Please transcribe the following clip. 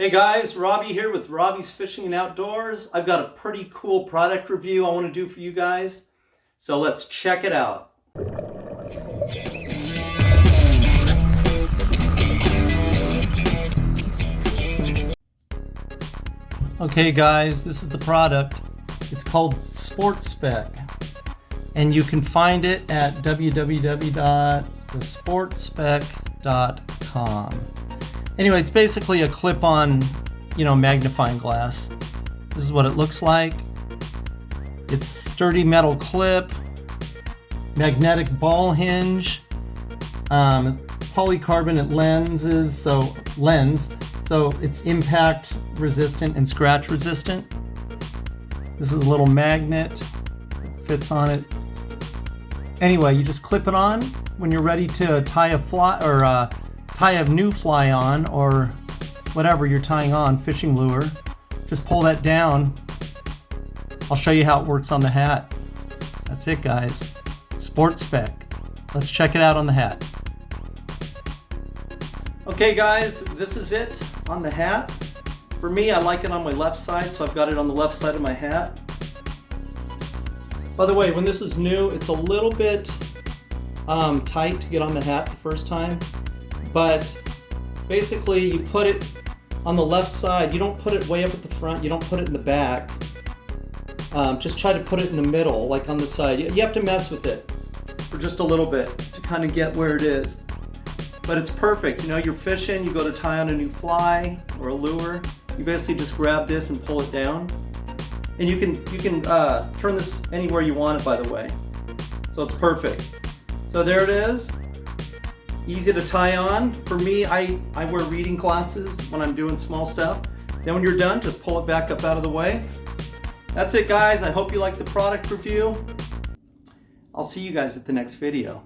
Hey guys, Robbie here with Robbie's Fishing and Outdoors. I've got a pretty cool product review I want to do for you guys. So let's check it out. Okay guys, this is the product. It's called Sport Spec. And you can find it at www.thesportspec.com. Anyway, it's basically a clip-on, you know, magnifying glass. This is what it looks like. It's sturdy metal clip, magnetic ball hinge, um, polycarbonate lenses, so lens, so it's impact resistant and scratch resistant. This is a little magnet, it fits on it. Anyway, you just clip it on when you're ready to tie a fly or uh, tie a new fly on or whatever you're tying on, fishing lure, just pull that down. I'll show you how it works on the hat. That's it guys. Sport spec. Let's check it out on the hat. Okay guys, this is it on the hat. For me, I like it on my left side, so I've got it on the left side of my hat. By the way, when this is new, it's a little bit um, tight to get on the hat the first time but basically you put it on the left side. You don't put it way up at the front. You don't put it in the back. Um, just try to put it in the middle, like on the side. You, you have to mess with it for just a little bit to kind of get where it is. But it's perfect. You know, you're fishing, you go to tie on a new fly or a lure. You basically just grab this and pull it down. And you can you can uh, turn this anywhere you want it, by the way. So it's perfect. So there it is easy to tie on. For me, I, I wear reading glasses when I'm doing small stuff. Then when you're done, just pull it back up out of the way. That's it guys, I hope you like the product review. I'll see you guys at the next video.